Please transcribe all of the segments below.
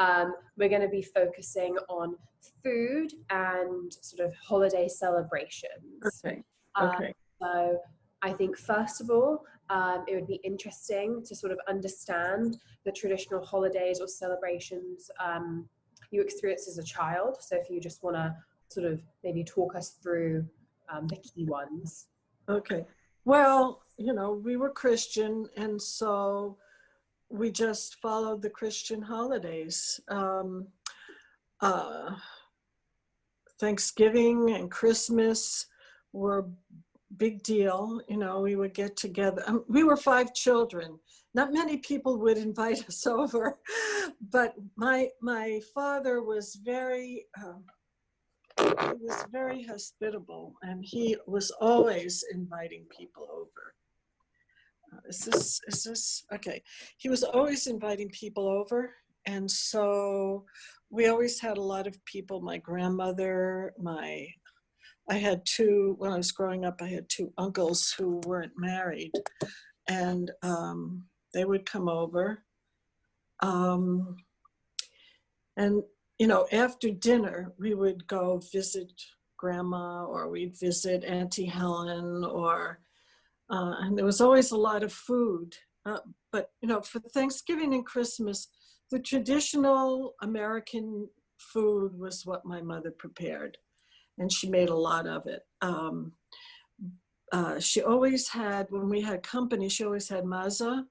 um, we're going to be focusing on food and sort of holiday celebrations. Okay. Um, Okay. so I think first of all, um, it would be interesting to sort of understand the traditional holidays or celebrations um, you experienced as a child. So if you just want to sort of maybe talk us through um, the key ones. Okay. Well, you know, we were Christian, and so we just followed the Christian holidays. Um, uh, Thanksgiving and Christmas were big deal. You know, we would get together. Um, we were five children. Not many people would invite us over, but my my father was very. Um, he was very hospitable and he was always inviting people over. Is this, is this, okay. He was always inviting people over. And so we always had a lot of people, my grandmother, my, I had two, when I was growing up, I had two uncles who weren't married and um, they would come over. Um, and you know, after dinner, we would go visit grandma or we'd visit Auntie Helen or, uh, and there was always a lot of food. Uh, but, you know, for Thanksgiving and Christmas, the traditional American food was what my mother prepared. And she made a lot of it. Um, uh, she always had, when we had company, she always had maza,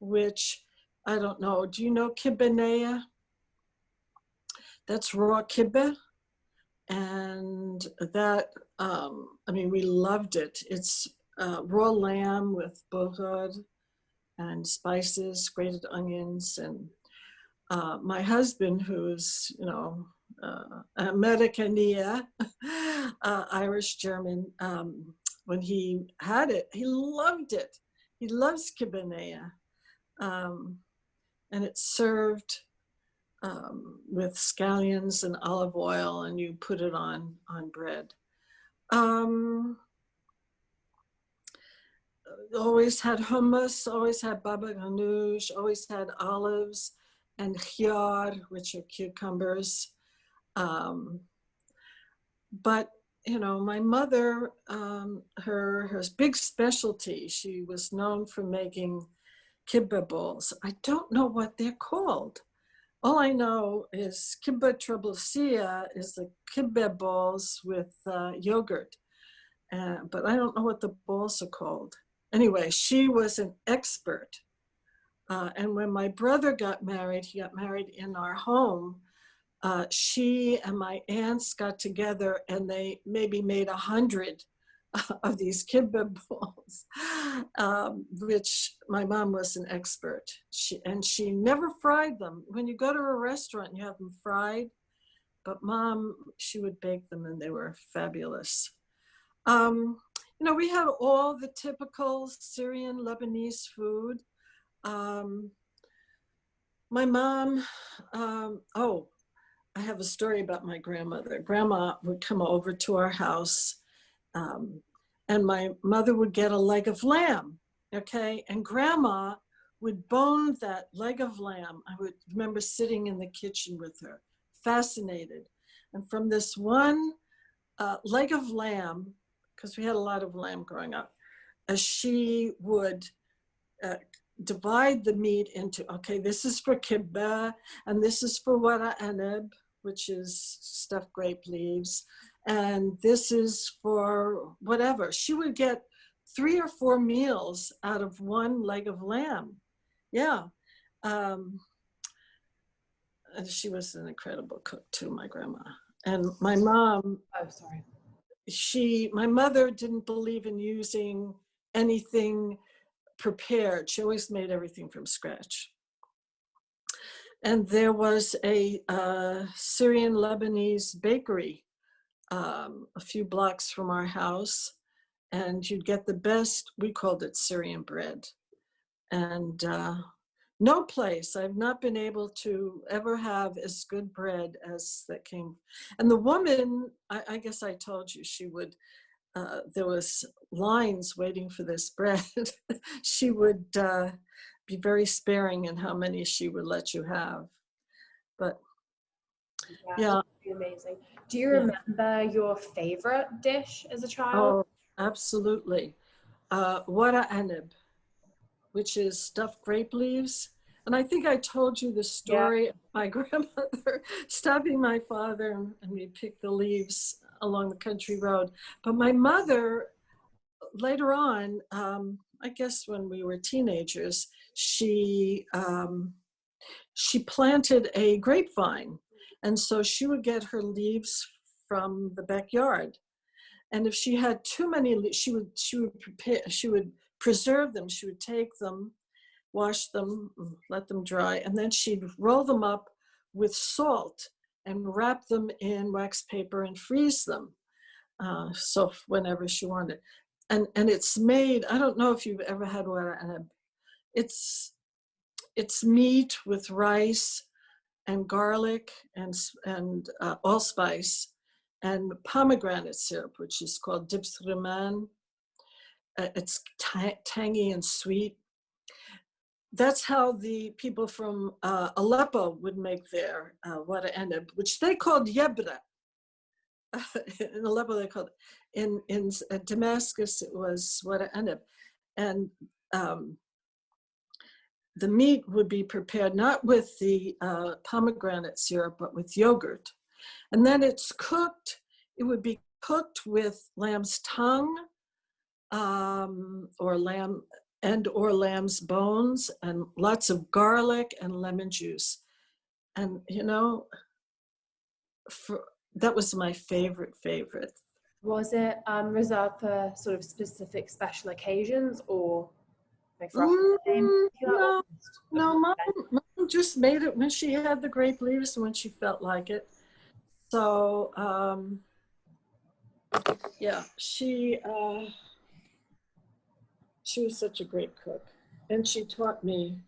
which I don't know, do you know kibenea? that's raw kibbeh. And that, um, I mean, we loved it. It's uh, raw lamb with bohod and spices, grated onions. And uh, my husband, who's, you know, uh, Americania, uh, Irish German, um, when he had it, he loved it. He loves kibenea. Um, and it's served um, with scallions and olive oil and you put it on, on bread. Um, always had hummus, always had baba ganoush, always had olives and khiyar, which are cucumbers. Um, but you know, my mother, um, her, her big specialty, she was known for making kibbeh balls. I don't know what they're called. All I know is kibbeh trebousia is the kibbeh balls with uh, yogurt, uh, but I don't know what the balls are called. Anyway, she was an expert. Uh, and when my brother got married, he got married in our home, uh, she and my aunts got together and they maybe made a hundred of these kibbeh balls, um, which my mom was an expert. She, and she never fried them. When you go to a restaurant, you have them fried, but mom, she would bake them and they were fabulous. Um, you know, we had all the typical Syrian Lebanese food. Um, my mom, um, oh, I have a story about my grandmother. Grandma would come over to our house um, and my mother would get a leg of lamb, okay? And grandma would bone that leg of lamb. I would remember sitting in the kitchen with her, fascinated. And from this one uh, leg of lamb, because we had a lot of lamb growing up, as she would uh, divide the meat into, okay, this is for kibbeh, and this is for wara anab, which is stuffed grape leaves, and this is for whatever. She would get three or four meals out of one leg of lamb. Yeah. Um, and she was an incredible cook too, my grandma. And my mom, Oh, sorry. She, my mother didn't believe in using anything prepared. She always made everything from scratch. And there was a uh, Syrian Lebanese bakery um, a few blocks from our house and you'd get the best, we called it Syrian bread. And uh, no place, I've not been able to ever have as good bread as that came. And the woman, I, I guess I told you, she would, uh, there was lines waiting for this bread. she would uh, be very sparing in how many she would let you have. But yeah. Amazing. Do you Yeah. remember your favorite dish as a child? Oh, absolutely. Uh, wara anib, which is stuffed grape leaves. And I think I told you the story of my grandmother stopping my father and, and we picked the leaves along the country road. But my mother, later on, um, I guess when we were teenagers, she um, she planted a grapevine, and so she would get her leaves from the backyard. And if she had too many, she would she would prepare she would preserve them. She would take them, wash them, mm, let them dry, and then she'd roll them up with salt and wrap them in wax paper and freeze them. Uh, so whenever she wanted, and and it's made. I don't know if you've ever had wara. It's it's meat with rice and garlic and and uh, allspice and pomegranate syrup, which is called dipsriman. Uh, it's tangy and sweet. That's how the people from uh, Aleppo would make their uh, wada which they called yebra. in Aleppo, they called it. in in uh, Damascus it was wada eneb, and um, the meat would be prepared not with the uh, pomegranate syrup, but with yogurt. And then it's cooked, it would be cooked with lamb's tongue um, or lamb and or lamb's bones and lots of garlic and lemon juice. And you know, for, that was my favorite, favorite. Was it um, reserved for sort of specific special occasions or like Mm, holiday? no, No, mom, mom just made it when she had the grape leaves when she felt like it. So, um, yeah, she, uh, she was such a great cook. And she taught me,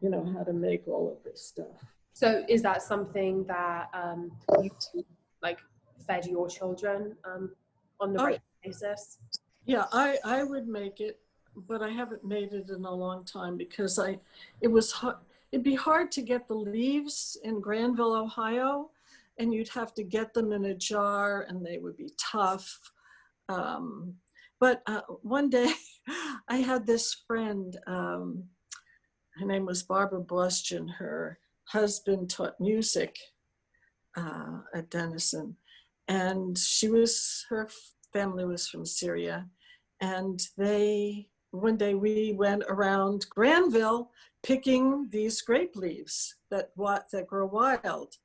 you know, how to make all of this stuff. So is that something that um, you like fed your children um, on the Oh. regular basis? Yeah, I, I would make it, but I haven't made it in a long time because I, it was hard, it'd be hard to get the leaves in Granville, Ohio, and you'd have to get them in a jar and they would be tough. Um, but uh, one day I had this friend, um, her name was Barbara Blustian. Her husband taught music uh, at Denison. And she was, her family was from Syria. And they, one day we went around Granville picking these grape leaves that, wa- that grow wild.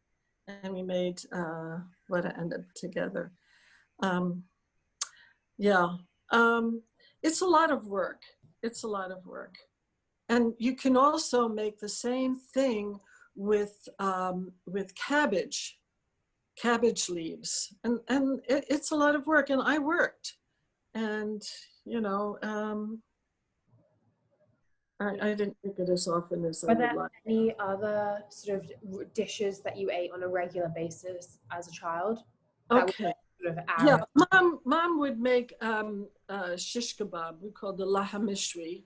And we made uh, what ended together. Um, yeah, um, it's a lot of work. It's a lot of work. And you can also make the same thing with, um, with cabbage, cabbage leaves. And, and it, it's a lot of work and I worked. And, you know, um, I, I didn't make it as often as I Were would there like. any other sort of dishes that you ate on a regular basis as a child? Okay. Sort of Yeah, mom, mom would make um, uh, shish kebab. We called the lahamishri,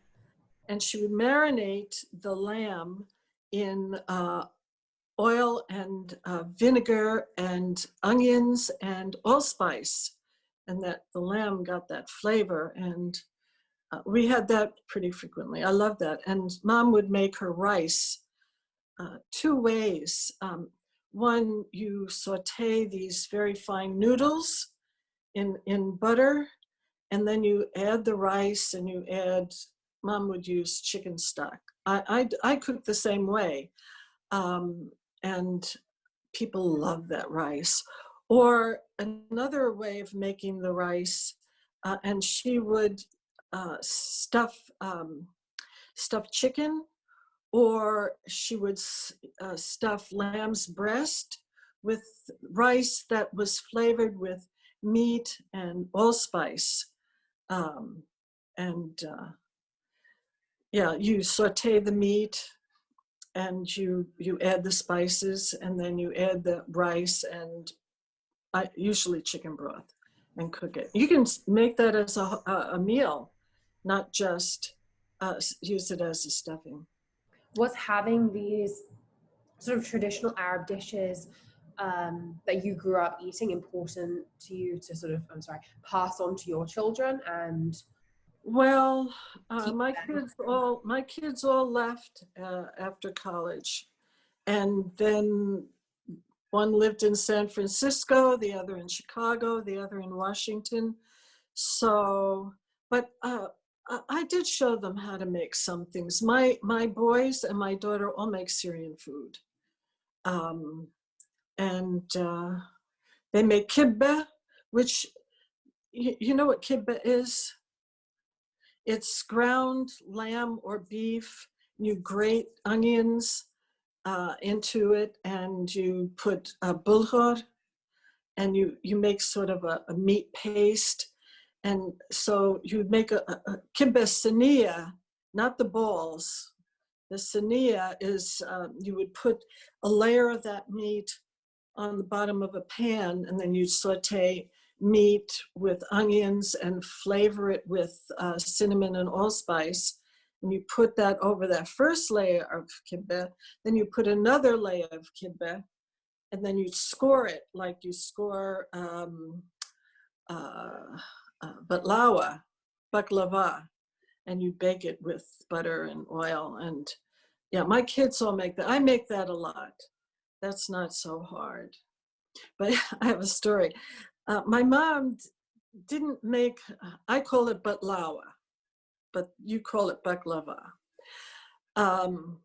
and she would marinate the lamb in uh, oil and uh, vinegar and onions and allspice, and that the lamb got that flavor. And uh, we had that pretty frequently. I love that. And mom would make her rice uh, two ways. Um, one, you saute these very fine noodles in, in butter, and then you add the rice and you add, mom would use chicken stock. I, I, I cook the same way. Um, and people love that rice. Or another way of making the rice, uh, and she would uh, stuff um, stuff chicken, or she would uh, stuff lamb's breast with rice that was flavored with meat and allspice. Um, and uh, yeah, you saute the meat and you you add the spices and then you add the rice and uh, usually chicken broth and cook it. You can make that as a, a, meal, not just uh, use it as a stuffing. Was having these sort of traditional Arab dishes um, that you grew up eating important to you to sort of, I'm sorry, pass on to your children and Well, uh, my kids all my kids all left uh, after college, and then one lived in San Francisco, the other in Chicago, the other in Washington. So, but uh, I, did show them how to make some things. My my boys and my daughter all make Syrian food, um, and uh, they make kibbeh, which you, you know what kibbeh is. It's ground lamb or beef. You grate onions uh, into it, and you put uh, bulgur, and you you make sort of a, a meat paste. And so you would make a, a, a kibbeh sania, not the balls. The sania is um, you would put a layer of that meat on the bottom of a pan, and then you saute meat with onions and flavor it with uh, cinnamon and allspice. And you put that over that first layer of kibbeh, then you put another layer of kibbeh, and then you score it like you score um, uh, uh, baklava, and you bake it with butter and oil. And yeah, my kids all make that. I make that a lot. That's not so hard. But I have a story. Uh, my mom didn't make, I call it batlawa, but you call it baklava. Um,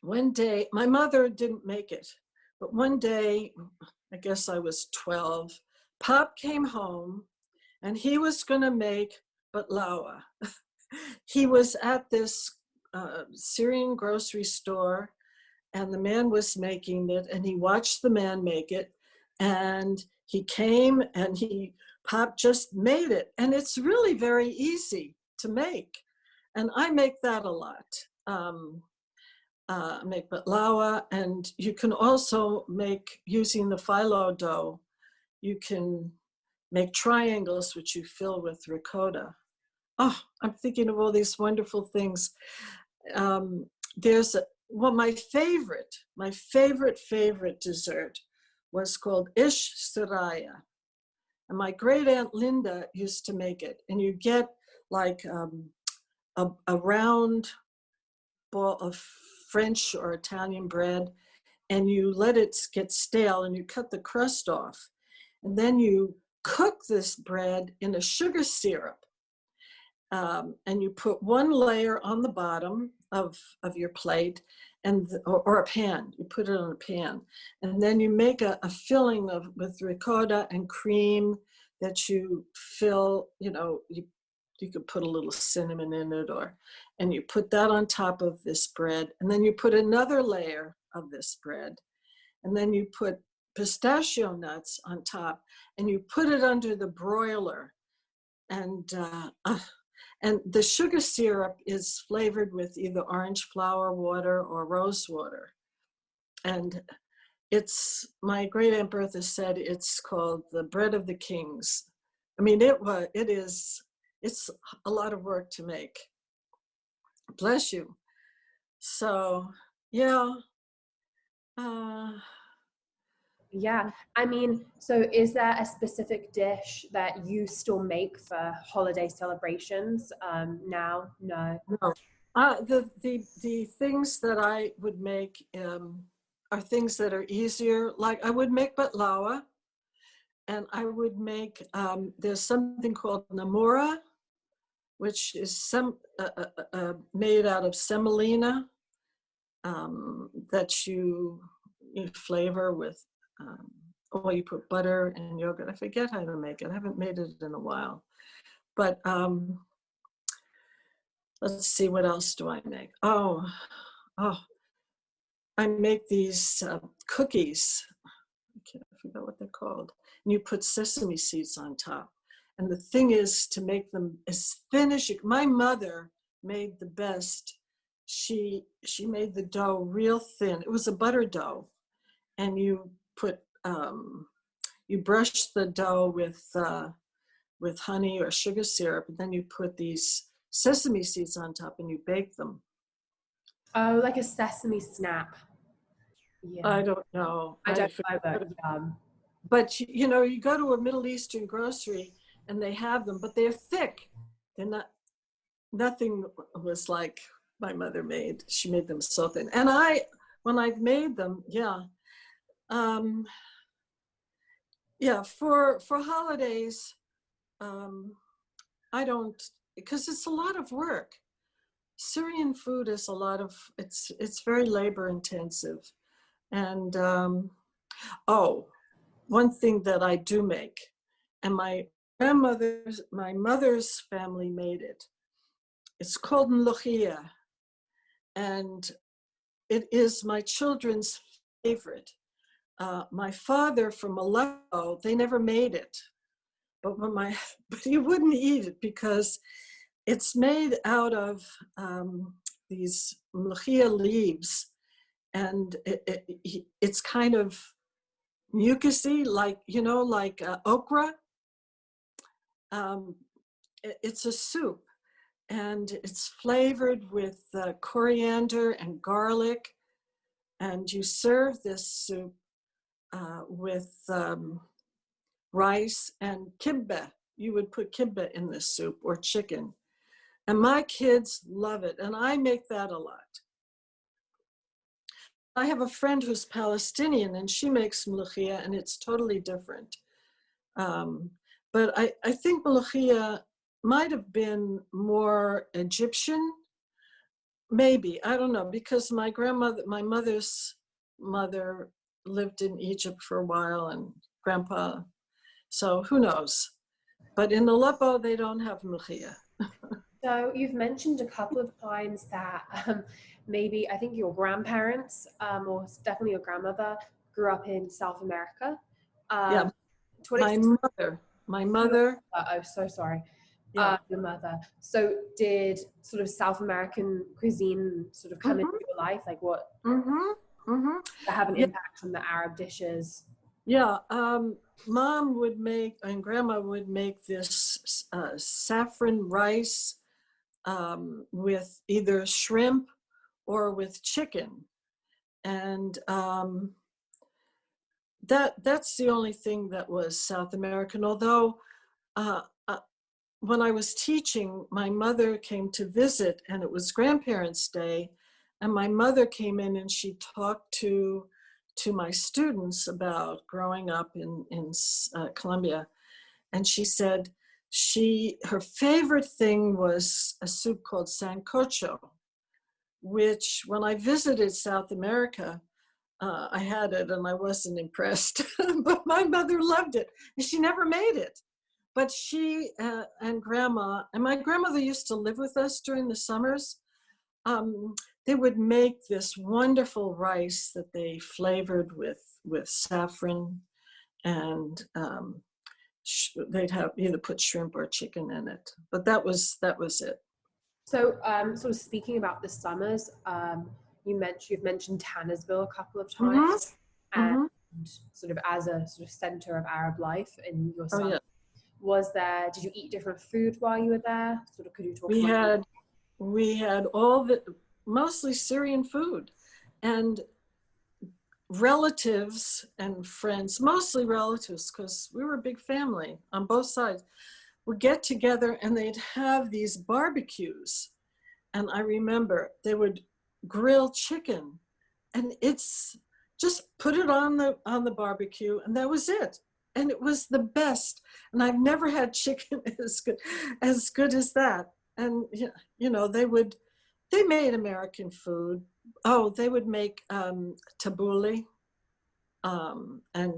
one day, my mother didn't make it, but one day, I guess I was 12, Pop came home and he was going to make batlawa. he was at this uh, Syrian grocery store and the man was making it and he watched the man make it and he came and he pop just made it and it's really very easy to make and i make that a lot um, uh, make batlawa and you can also make using the phyllo dough you can make triangles which you fill with ricotta oh i'm thinking of all these wonderful things. Um, there's a, well my favorite my favorite favorite dessert was called ish saraya and my great aunt linda used to make it. And you get like um, a, a round ball of french or italian bread and you let it get stale and you cut the crust off. And then you cook this bread in a sugar syrup um, and you put one layer on the bottom of, of your plate and or, or a pan you put it on a pan and then you make a, a filling of with ricotta and cream that you fill you know you you could put a little cinnamon in it or and you put that on top of this bread and then you put another layer of this bread and then you put pistachio nuts on top and you put it under the broiler and uh, uh, and the sugar syrup is flavored with either orange flower water or rose water. And it's, my great Aunt Bertha said it's called the bread of the kings. I mean, it was, it is, it's a lot of work to make. Bless you. So, yeah. Uh, Yeah, I mean, so is there a specific dish that you still make for holiday celebrations um, now? No. No, uh, the, the, the things that I would make um, are things that are easier. Like I would make batlawa and I would make, um, there's something called namura, which is some, uh, uh, uh, uh, made out of semolina um, that you, you flavor with, um, or you put butter and yogurt. I forget how to make it. I haven't made it in a while. But um, let's see, what else do I make? Oh, oh, I make these uh, cookies. I can't forget what they're called. And you put sesame seeds on top. And the thing is to make them as thin as you. My mother made the best. She she made the dough real thin. It was a butter dough, and you put um, you brush the dough with uh, with honey or sugar syrup, and then you put these sesame seeds on top and you bake them. Oh, like a sesame snap. Yeah. I don't know. I don't either. Um, But you you know, you go to a Middle Eastern grocery and they have them, but they're thick. They're not. Nothing was like my mother made. She made them so thin. And I, when I've made them, yeah, um, yeah. For for holidays, um, I don't because it's a lot of work. Syrian food is a lot of it's it's very labor intensive, and um, oh, one thing that I do make, and my grandmother's, my mother's family made it. It's called mluchia, and it is my children's favorite. Uh, my father from Aleppo, they never made it, but my, but he wouldn't eat it because it's made out of um, these mluchia leaves, and it, it, it's kind of mucusy, like, you know, like uh, okra. Um, it- it's a soup and it's flavored with uh, coriander and garlic. And you serve this soup uh, with um, rice and kibbeh. You would put kibbeh in this soup or chicken. And my kids love it. And I make that a lot. I have a friend who's Palestinian and she makes mulukhia and it's totally different. Um, but I, I think mulukhia might have been more Egyptian, maybe, I don't know, because my grandmother, my mother's mother lived in Egypt for a while and grandpa, so who knows. But in Aleppo, they don't have mulukhia. So you've mentioned a couple of times that um, maybe I think your grandparents, um, or definitely your grandmother, grew up in South America. Um, Yeah, My mother, my mother, uh, oh, so sorry. yeah. Uh, your mother. So did sort of South American cuisine sort of come into Mhm. your life? Like what hmm hmm have an Yeah. impact on the Arab dishes? Yeah, um, mom would make and grandma would make this uh, saffron rice um, with either shrimp or with chicken, and um, that that's the only thing that was South American. Although uh, uh, when I was teaching, my mother came to visit, and it was Grandparents' Day, and my mother came in and she talked to to my students about growing up in in uh, Colombia, and she said she her favorite thing was a soup called sancocho, which when I visited South America, uh, I had it and I wasn't impressed, but my mother loved it and she never made it. But she uh, and grandma, and my grandmother used to live with us during the summers. Um, they would make this wonderful rice that they flavored with with saffron, and um, sh- they'd have either put shrimp or chicken in it. But that was that was it. So, um, sort of speaking about the summers, um, you mentioned you've mentioned Tannersville a couple of times, Mhm. and sort of as a sort of center of Arab life in your Oh yeah. Was there? Did you eat different food while you were there? Sort of, could you talk? we about had we had all the mostly syrian food. And relatives and friends mostly relatives because we were a big family on both sides would get together and they'd have these barbecues. And i remember they would grill chicken. And it's just put it on the on the barbecue and that was it. And it was the best. And i've never had chicken as good as good as that. And you know they would they made american food. Oh they would make um tabbouleh um and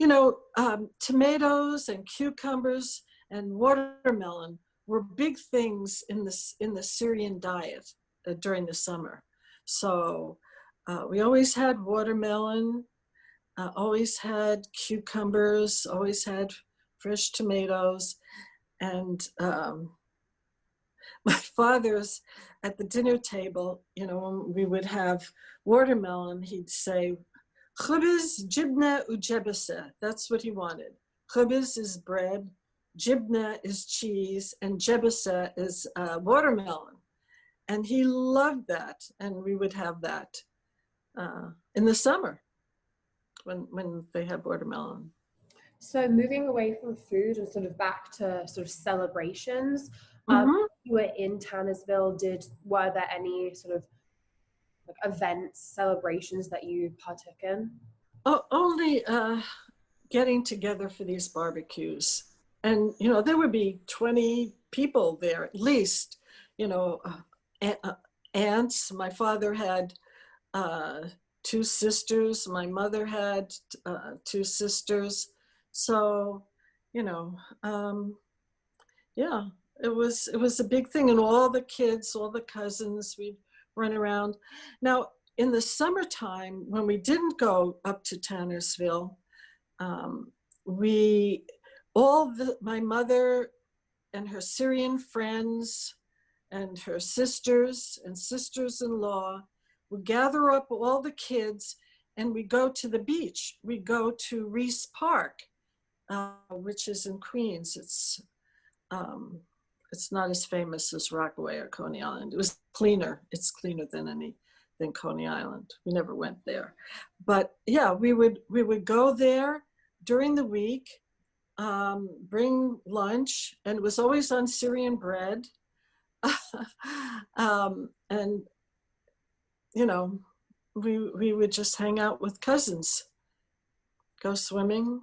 you know um tomatoes and cucumbers and watermelon were big things in this in the syrian diet uh, during the summer. So uh, we always had watermelon uh, always had cucumbers always had fresh tomatoes and um, my father's at the dinner table, you know, when we would have watermelon, he'd say, Khubz, jibna, ujebasa. That's what he wanted. Khubz is bread, jibna is cheese, and jebasa is uh, watermelon. And he loved that, and we would have that uh, in the summer. when when they had watermelon. So moving away from food and sort of back to sort of celebrations, um, Mhm. you were in Tannersville. Did were there any sort of like events, celebrations that you partook in? O- only uh, getting together for these barbecues, and you know there would be twenty people there at least. You know, uh, uh, aunts. My father had uh, two sisters. My mother had uh, two sisters. So, you know, um, yeah, it was it was a big thing, and all the kids, all the cousins, we'd run around. Now, in the summertime, when we didn't go up to Tannersville, um, we all the my mother and her Syrian friends and her sisters and sisters-in-law would gather up all the kids and we go to the beach. We go to Riis Park, uh, which is in Queens. It's um, it's not as famous as Rockaway or Coney Island. It was cleaner. It's cleaner than any than Coney Island. We never went there, but yeah, we would we would go there during the week, um, bring lunch, and it was always on Syrian bread, um, and you know, we we would just hang out with cousins, go swimming,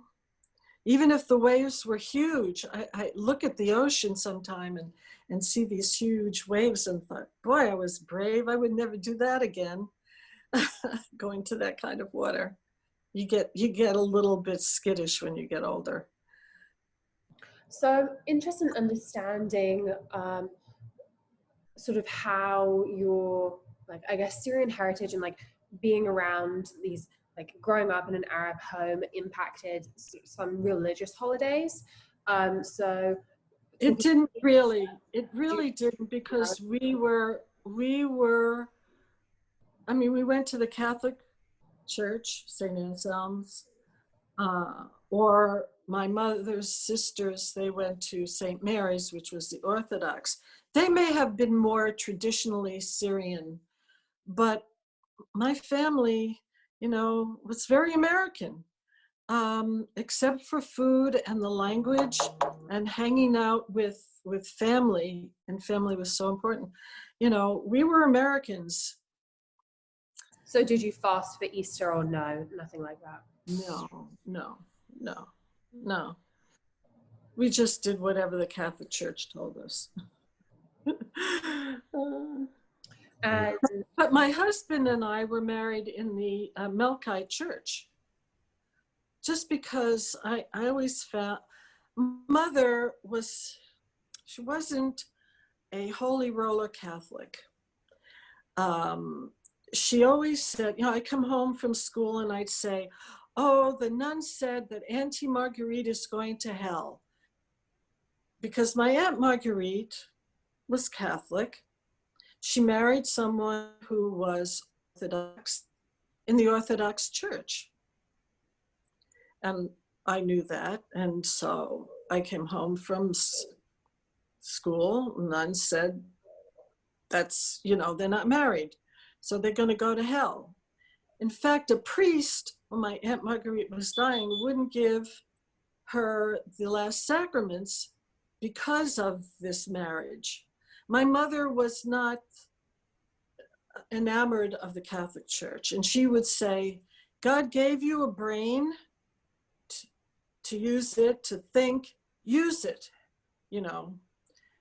even if the waves were huge. I, I look at the ocean sometime and and see these huge waves and thought, boy, I was brave. I would never do that again. Going to that kind of water, you get you get a little bit skittish when you get older. So I'm interested in understanding um, sort of how your like I guess Syrian heritage and like being around these like growing up in an Arab home impacted some religious holidays. Um, so It didn't really, it really didn't because we were, we were, I mean, we went to the Catholic Church, St. Anselm's, uh, or my mother's sisters, they went to St. Mary's, which was the Orthodox. They may have been more traditionally Syrian, but my family, you know, was very American, um, except for food and the language and hanging out with with family. And family was so important. You know, we were Americans. so did you fast for Easter or no? Nothing like that. No, no, no, no. We just did whatever the Catholic Church told us. Uh, But my husband and I were married in the uh, Melkite church. Just because I, I always felt mother was, she wasn't a holy roller Catholic. Um, she always said, you know, I come home from school and I'd say, oh, the nun said that Auntie Marguerite is going to hell. Because my Aunt Marguerite was Catholic she married someone who was Orthodox in the Orthodox Church. And I knew that. And so I came home from school. Nun said, that's, you know, they're not married. So they're going to go to hell. In fact, a priest, when my Aunt Marguerite was dying, wouldn't give her the last sacraments because of this marriage. My mother was not enamored of the Catholic Church, and she would say, God gave you a brain to, to use it, to think, use it, you know.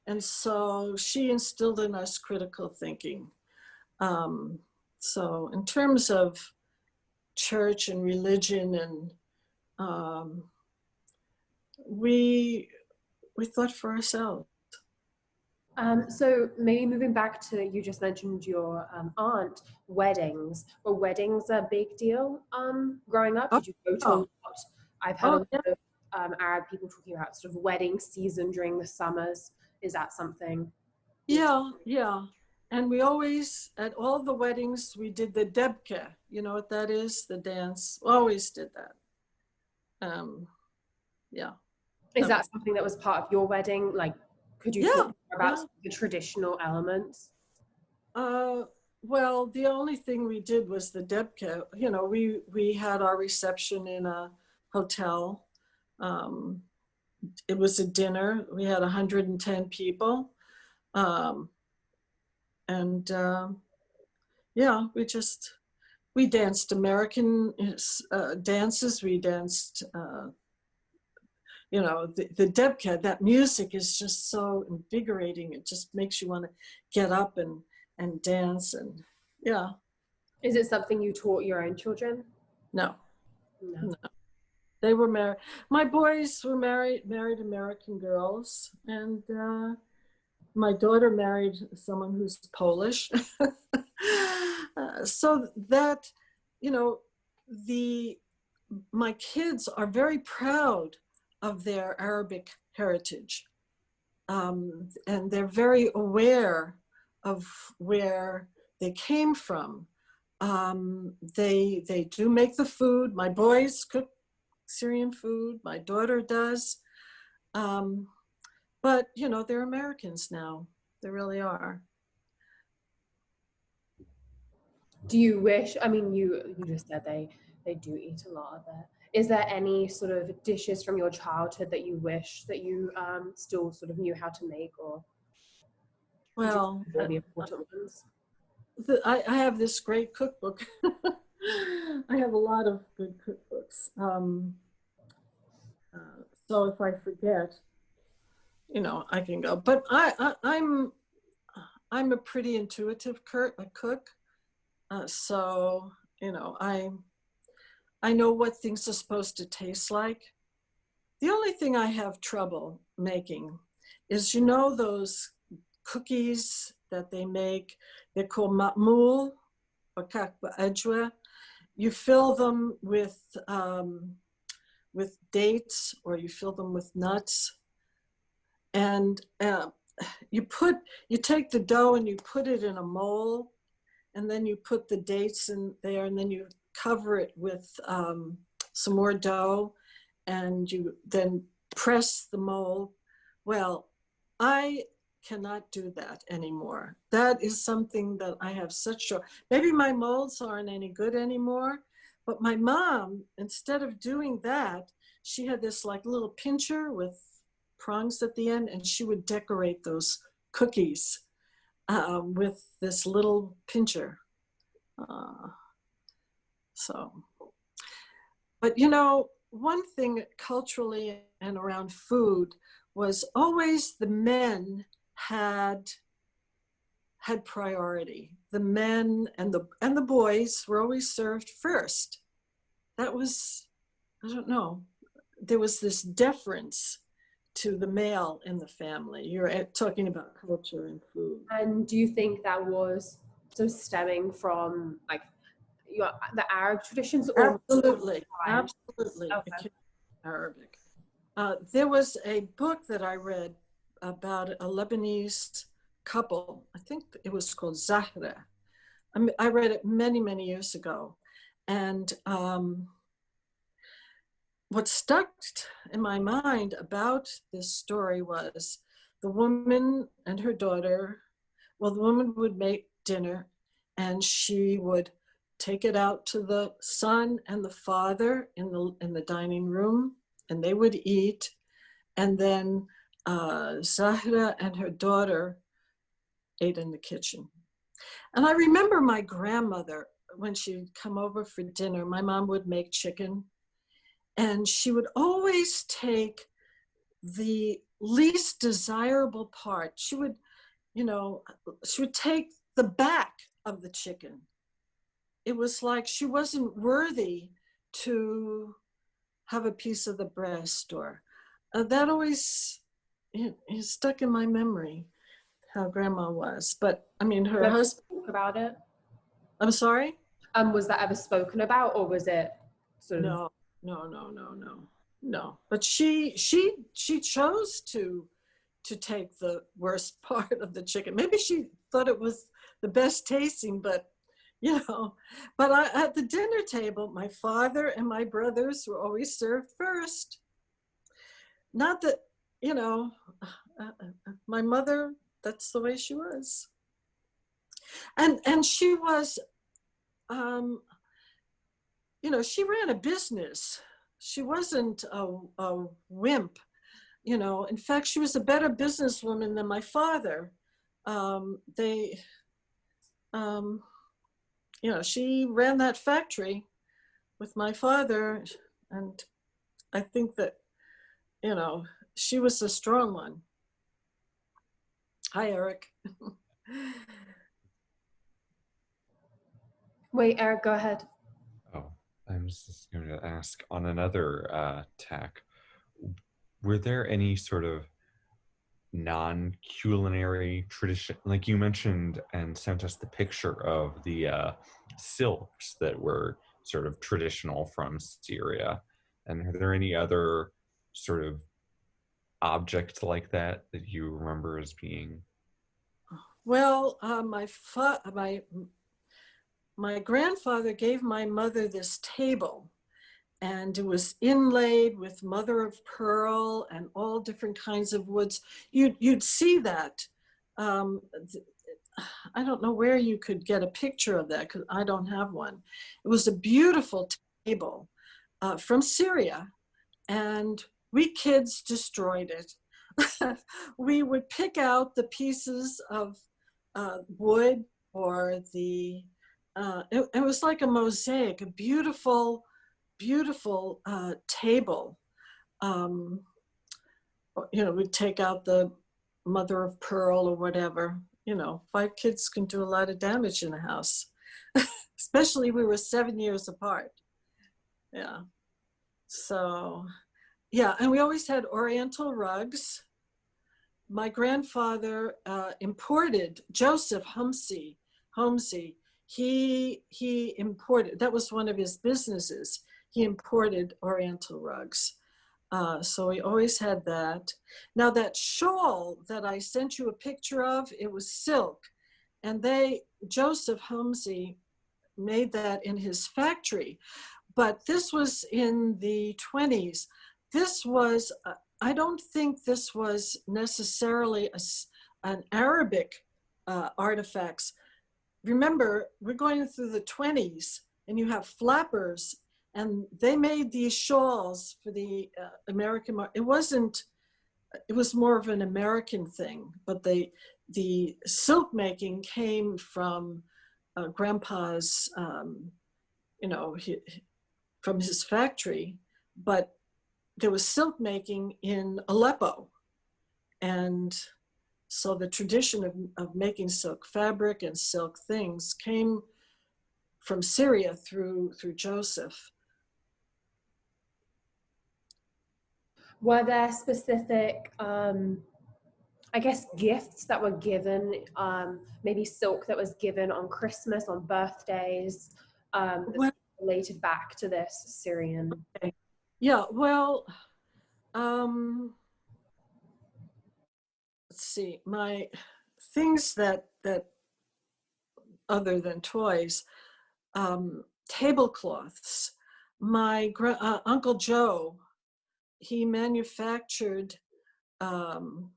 And so she instilled in us critical thinking. Um, so, in terms of church and religion, and um, we we thought for ourselves. Um, so maybe moving back to you just mentioned your um, aunt weddings. Were weddings a big deal um, growing up? Did you go to a Oh. lot? I've heard Oh, a lot of um, Arab people talking about sort of wedding season during the summers. Is that something? Yeah, yeah. And we always, at all the weddings, we did the debke. You know what that is? The dance. Always did that. Um, yeah. Is that something that was part of your wedding? Like, could you Yeah, about yeah. the traditional elements? Uh, well, the only thing we did was the Debke. You know, we we had our reception in a hotel. Um, it was a dinner. We had 110 people, um, and uh, yeah, we just we danced American uh, dances. We danced. You know, the, the Debke, that music is just so invigorating. It just makes you want to get up and and dance and yeah. Is it something you taught your own children? No. No. no. They were married. My boys were married, married American girls, and uh, my daughter married someone who's Polish. uh, so that, you know, the my kids are very proud of their Arabic heritage, um, and they're very aware of where they came from. Um, they they do make the food. My boys cook Syrian food. My daughter does. Um, but you know, they're Americans now. They really are. Do you wish? I mean, you you just said they they do eat a lot of it. Is there any sort of dishes from your childhood that you wish that you um, still sort of knew how to make, or well, the important ones? The, I, I have this great cookbook. I have a lot of good cookbooks. Um, uh, so if I forget, you know, I can go. But I, I I'm I'm a pretty intuitive cook. Uh, so you know, I I know what things are supposed to taste like. The only thing I have trouble making is, you know, those cookies that they make. They're called ma'moul or kakba ajwa. You fill them with um, with dates or you fill them with nuts, and uh, you put you take the dough and you put it in a mold, and then you put the dates in there, and then you cover it with um, some more dough, and you then press the mold. Well, I cannot do that anymore. That is something that I have such a, maybe my molds aren't any good anymore, but my mom, instead of doing that, she had this like little pincher with prongs at the end and she would decorate those cookies uh, with this little pincher. Uh, so, but you know, one thing culturally and around food was always the men had had priority. The men and the and the boys were always served first. That was, I don't know, there was this deference to the male in the family. You're eh, talking about culture and food. And do you think that was so stemming from like your, the Arab traditions? Absolutely, absolutely. Okay. Arabic. Uh, there was a book that I read about a Lebanese couple. I think it was called Zahra. I, mean, I read it many, many years ago. And um, what stuck in my mind about this story was the woman and her daughter, well, the woman would make dinner and she would take it out to the son and the father in the, in the dining room and they would eat. And then uh, Zahra and her daughter ate in the kitchen. And I remember my grandmother, when she'd come over for dinner, my mom would make chicken and she would always take the least desirable part. She would, you know, she would take the back of the chicken. It was like she wasn't worthy to have a piece of the breast or uh, that always it, it stuck in my memory how grandma was. But I mean, her husband about it. I'm sorry. Um, was that ever spoken about, or was it sort of? No, no, no, no, no, no. But she, she, she chose to, to take the worst part of the chicken. Maybe she thought it was the best tasting, but you know. But I, at the dinner table, my father and my brothers were always served first. Not that you know, uh, uh, uh, my mother, that's the way she was. and and she was um you know she ran a business she wasn't a, a wimp you know in fact she was a better businesswoman than my father um they um you know she ran that factory with my father and i think that you know she was a strong one hi eric Wait, Eric, go ahead. Oh, I'm just going to ask on another uh, tack. Were there any sort of non-culinary tradition, like you mentioned and sent us the picture of the uh, silks that were sort of traditional from Syria? And are there any other sort of objects like that that you remember as being? Well, uh, my my my grandfather gave my mother this table and it was inlaid with mother of pearl and all different kinds of woods. You'd, you'd see that. Um, I don't know where you could get a picture of that because I don't have one. It was a beautiful table uh, from Syria and we kids destroyed it. we would pick out the pieces of uh, wood or the uh, it, it, was like a mosaic, a beautiful, beautiful uh, table. Um, you know, we'd take out the mother of pearl or whatever. You know, five kids can do a lot of damage in a house, especially we were seven years apart. Yeah. So, yeah, and we always had Oriental rugs. My grandfather uh, imported Joseph Humsey, Homsey he he imported that was one of his businesses he imported oriental rugs. Uh, so he always had that. Now that shawl that i sent you a picture of it was silk. And they joseph Homsey made that in his factory. But this was in the 20s this was uh, i don't think this was necessarily a, an arabic uh, artifacts. Remember, we're going through the 20s and you have flappers and they made these shawls for the uh, American market. It wasn't, it was more of an American thing, but they, the silk making came from uh, grandpa's, um, you know, he, from his factory, but there was silk making in Aleppo. And so the tradition of, of making silk fabric and silk things came from Syria through, through Joseph. Were there specific, um, I guess, gifts that were given, um, maybe silk that was given on Christmas, on birthdays, um, well, related back to this Syrian? Yeah, well, um, let's see, my things that, that other than toys, um, tablecloths. My uh, Uncle Joe, he manufactured um,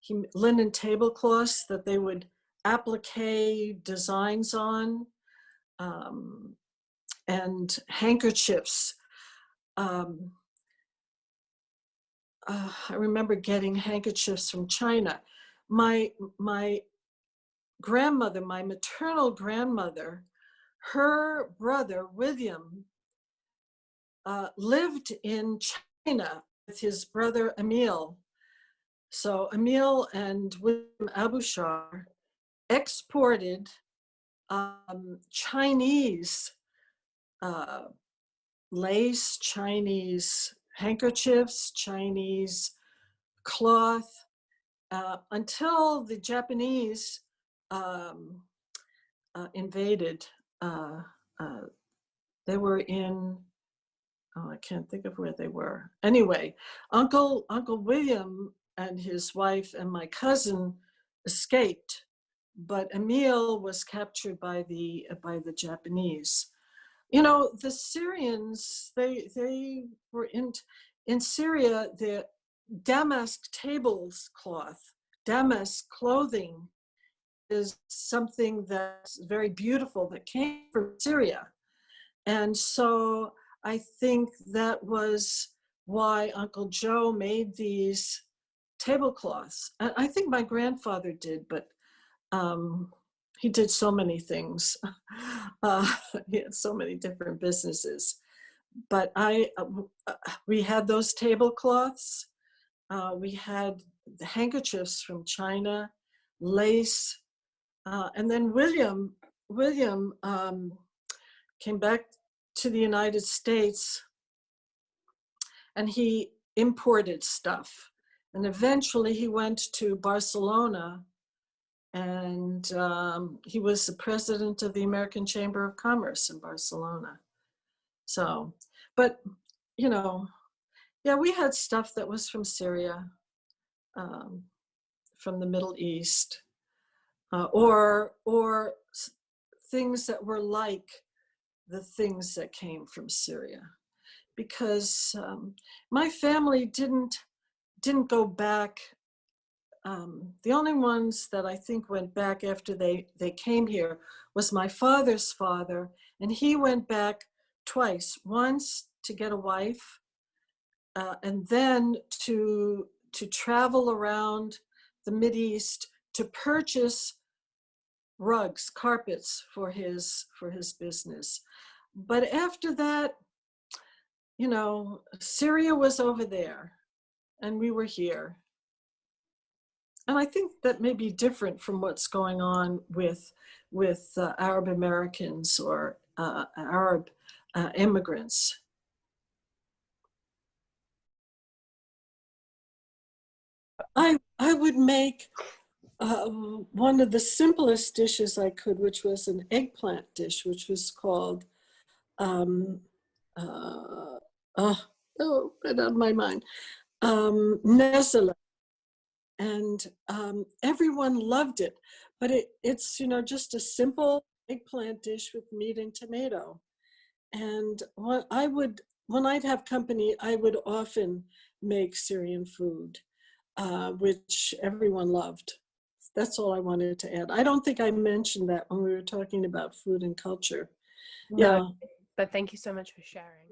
he, linen tablecloths that they would applique designs on um, and handkerchiefs. Um, uh, I remember getting handkerchiefs from China. My, my grandmother, my maternal grandmother, her brother, William, uh, lived in China with his brother, Emil. So Emil and William Abushar exported um, Chinese uh, lace, Chinese handkerchiefs, Chinese cloth, uh, until the Japanese um, uh, invaded. Uh, uh, they were in, oh, I can't think of where they were. Anyway, Uncle, Uncle William and his wife and my cousin escaped, but Emil was captured by the, uh, by the Japanese you know, the Syrians, they, they were in, in Syria, the damask tables cloth, damask clothing is something that's very beautiful that came from Syria. And so I think that was why Uncle Joe made these tablecloths. I think my grandfather did, but um, he did so many things. Uh, he had so many different businesses. But I, uh, uh, we had those tablecloths. Uh, we had the handkerchiefs from China, lace, uh, and then William, William um, came back to the United States and he imported stuff. And eventually he went to Barcelona and um, he was the president of the American Chamber of Commerce in Barcelona. So, but you know, yeah, we had stuff that was from Syria, um, from the Middle East, uh, or or things that were like the things that came from Syria, because um, my family didn't didn't go back. Um, the only ones that I think went back after they they came here was my father's father, and he went back twice. Once to get a wife, uh, and then to to travel around the East to purchase rugs, carpets for his for his business. But after that, you know, Syria was over there, and we were here. And I think that may be different from what's going on with with uh, Arab Americans or uh, Arab uh, immigrants. I I would make uh, one of the simplest dishes I could, which was an eggplant dish, which was called um, uh, oh, oh, right out of my mind, um. And um, everyone loved it, but it, it's you know just a simple eggplant dish with meat and tomato. And what I would when I'd have company, I would often make Syrian food uh, which everyone loved. That's all I wanted to add. I don't think I mentioned that when we were talking about food and culture. No, Yeah. but thank you so much for sharing.